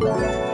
Bye.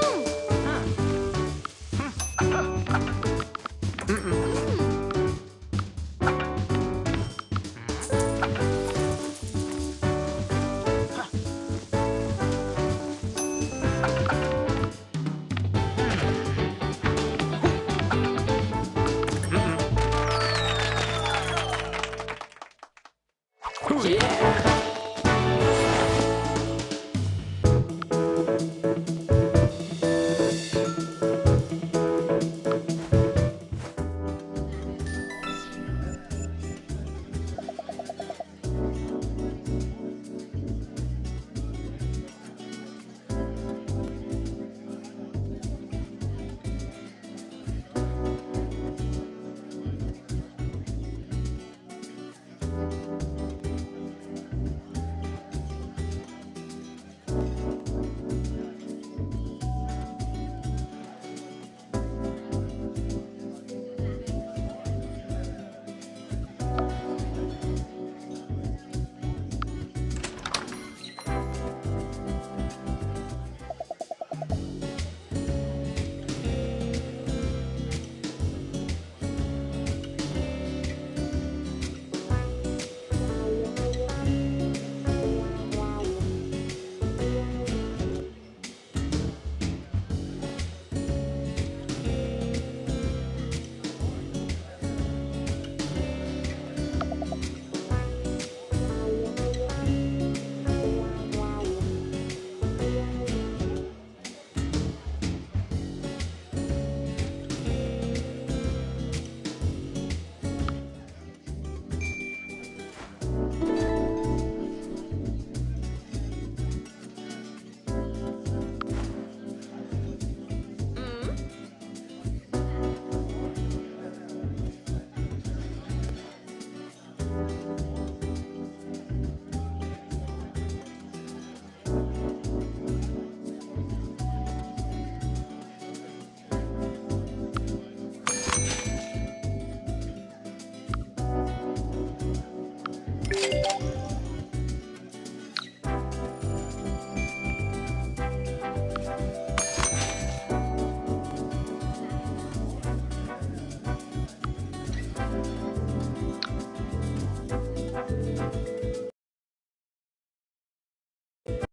Oh.